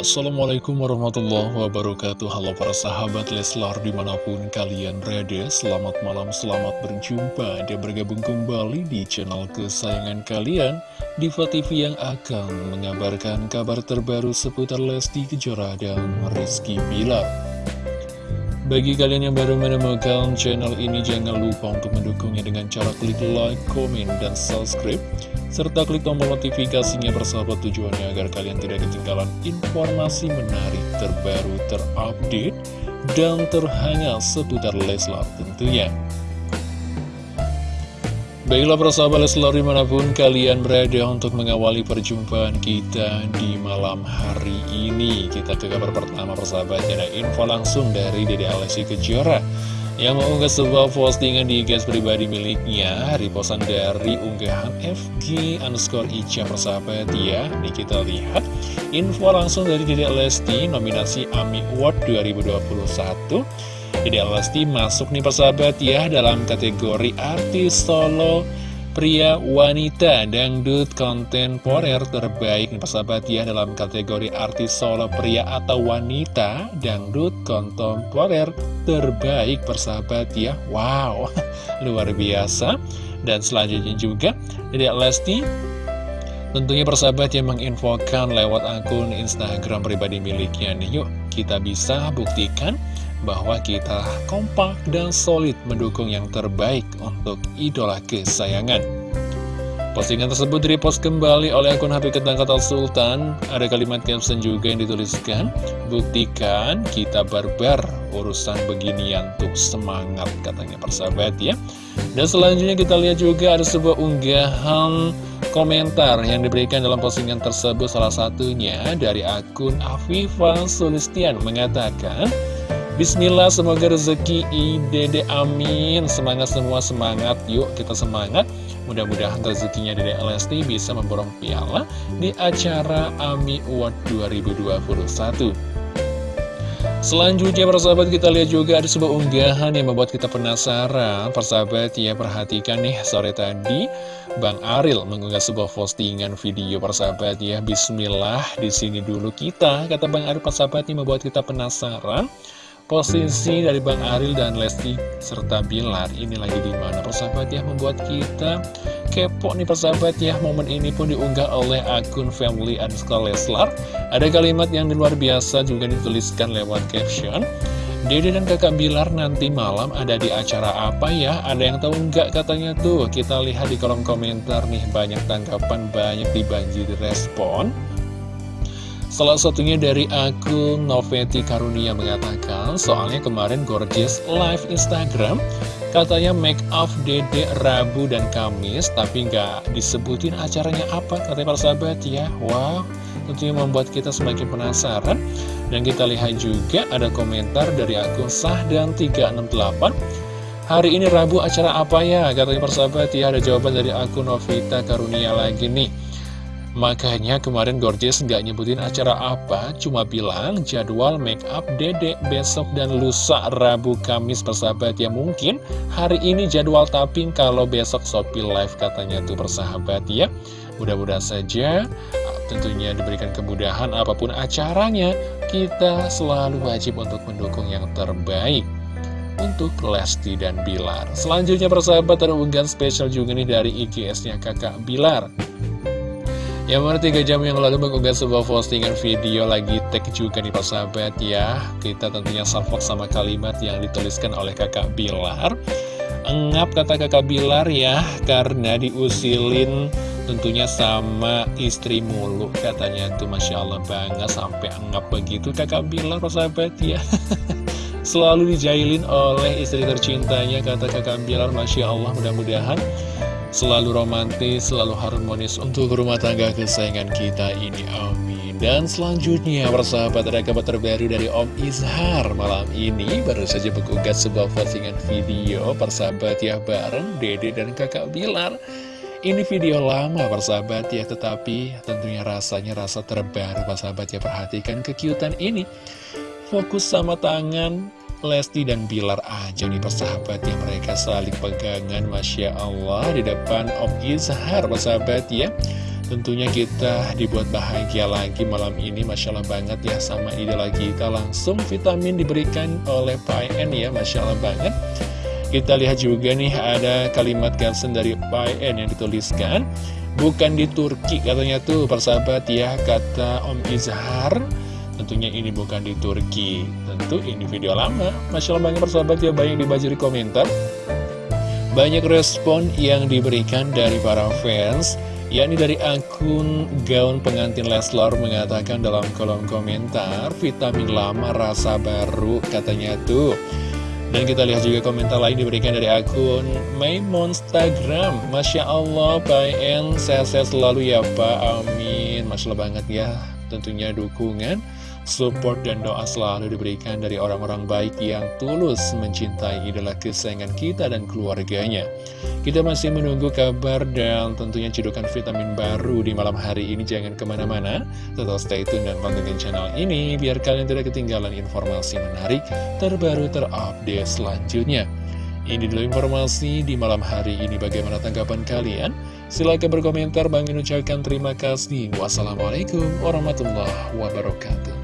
Assalamualaikum warahmatullahi wabarakatuh. Halo para sahabat Leslar di mana pun kalian berada Selamat malam, selamat berjumpa Dan bergabung kembali di channel kesayangan kalian Diva TV yang akan mengabarkan kabar terbaru seputar Lesti Kejora dan Rizky Bilar bagi kalian yang baru menemukan channel ini, jangan lupa untuk mendukungnya dengan cara klik like, komen, dan subscribe serta klik tombol notifikasinya bersahabat tujuannya agar kalian tidak ketinggalan informasi menarik terbaru terupdate dan terhangat seputar Leslar tentunya. Baiklah persahabat Leslar di mana pun kalian berada untuk mengawali perjumpaan kita di malam hari ini. Kita ke kabar pertama persahabat ada info langsung dari Dede Alessi Kejora yang mengunggah sebuah postingan di guys pribadi miliknya Reposan dari unggahan FG underscore Ica persahabat ya Ini kita lihat. Info langsung dari Dede Lesti nominasi AMI Award 2021 Dede Lesti masuk nih persahabat ya dalam kategori artis solo Pria wanita dangdut kontemporer terbaik nih persahabat ya dalam kategori artis solo pria atau wanita dangdut kontemporer terbaik persahabat ya. Wow luar biasa. Dan selanjutnya juga Dedek Lesti tentunya persahabat yang menginfokan lewat akun Instagram pribadi miliknya nih. Yuk kita bisa buktikan bahwa kita kompak dan solid mendukung yang terbaik untuk idola kesayangan. Postingan tersebut direpost kembali oleh akun HP Ketang Kata Sultan. Ada kalimat caption juga yang dituliskan, Buktikan kita barbar urusan beginian tuh semangat katanya persahabat ya. Dan selanjutnya kita lihat juga ada sebuah unggahan komentar yang diberikan dalam postingan tersebut salah satunya dari akun Afifah Sulistian mengatakan Bismillah semoga rezeki Dede amin. Semangat semua semangat. Yuk kita semangat. Mudah-mudahan rezekinya Dede Lesti bisa memborong piala Di acara AMI Award 2021 Selanjutnya persahabat kita lihat juga ada sebuah unggahan yang membuat kita penasaran. Persahabat ya perhatikan nih sore tadi Bang Aril mengunggah sebuah postingan video persahabat ya. Bismillah di sini dulu kita Kata Bang Aril. Persahabat ini membuat kita penasaran Posisi dari Bang Aril dan Lesti serta Bilar ini lagi di mana persahabat ya membuat kita kepo nih persahabat ya momen ini pun diunggah oleh akun family underscore Leslar ada kalimat yang luar biasa juga dituliskan lewat caption Dede dan kakak Bilar nanti malam ada di acara apa ya? Ada yang tahu nggak katanya tuh? Kita lihat di kolom komentar nih banyak tanggapan, banyak dibanjiri respon. Salah satunya dari akun Noveti Karunia mengatakan, soalnya kemarin Gorgeous live Instagram, katanya make up Dede Rabu dan Kamis, tapi nggak disebutin acaranya apa, katanya para sahabat ya. Wow, tentunya membuat kita semakin penasaran. Dan kita lihat juga ada komentar dari akun Sah dan 368, Hari ini Rabu acara apa ya? Katanya persahabat ya, ada jawaban dari akun Novita Karunia lagi nih. Makanya kemarin Gorgeous nggak nyebutin acara apa, cuma bilang jadwal make up dedek besok dan lusa Rabu Kamis persahabat ya mungkin hari ini jadwal tapping kalau besok Shopee Live katanya tuh persahabat ya. Mudah-mudahan saja tentunya diberikan kemudahan apa pun acaranya, kita selalu wajib untuk mendukung yang terbaik untuk Lesti dan Bilar. Selanjutnya persahabat ada unggahan spesial juga nih dari IGS-nya kakak Bilar. Yang mana 3 jam yang lalu mengunggah sebuah postingan video lagi tag juga nih Pak Sahabat ya. Kita tentunya salvok sama kalimat yang dituliskan oleh kakak Bilar. Engap kata kakak Bilar ya Karena diusilin tentunya sama istri mulu Katanya. Tuh Masya Allah banget sampai engap begitu kakak Bilar Pak Sahabat ya. Selalu dijailin oleh istri tercintanya kata kakak Bilar. Masya Allah mudah-mudahan selalu romantis, selalu harmonis untuk rumah tangga kesayangan kita ini. Amin. Dan selanjutnya, persahabat, ada kabar terbaru dari Om Izhar malam ini. Baru saja mengunggah sebuah postingan video, persahabat ya, bareng Dede dan kakak Bilar. Ini video lama, persahabat ya, tetapi tentunya rasanya rasa terbaru, persahabat ya. Perhatikan kekiutan ini. Fokus sama tangan Lesti dan Bilar aja nih persahabat ya. Mereka saling pegangan Masya Allah Di depan Om Izhar persahabat ya. Tentunya kita dibuat bahagia lagi malam ini Masya Allah banget ya. Sama idola kita Langsung vitamin diberikan oleh En ya Masya Allah banget. Kita lihat juga nih ada kalimat caption dari En yang dituliskan. Bukan di Turki katanya tuh persahabat ya kata Om Izhar Tentunya ini bukan di Turki. Tentu ini video lama. Masya Allah banget persahabat ya banyak dibaca di komentar. Banyak respon yang diberikan dari para fans yakni dari akun gaun pengantin Leslar mengatakan dalam kolom komentar vitamin lama rasa baru katanya tuh. Dan kita lihat juga komentar lain diberikan dari akun Monstagram. Masya Allah Pak En sehat-sehat selalu ya Pak. Amin. Masya Allah banget ya tentunya dukungan support dan doa selalu diberikan dari orang-orang baik yang tulus mencintai idola kesayangan kita dan keluarganya. Kita masih menunggu kabar dan tentunya cedukan vitamin baru di malam hari ini. Jangan ke mana-mana, tetap stay tune dan pantengin channel ini biar kalian tidak ketinggalan informasi menarik terbaru terupdate selanjutnya. Ini dulu informasi di malam hari ini. Bagaimana tanggapan kalian? Silahkan berkomentar. Bang ucapkan terima kasih. Wassalamualaikum warahmatullahi wabarakatuh.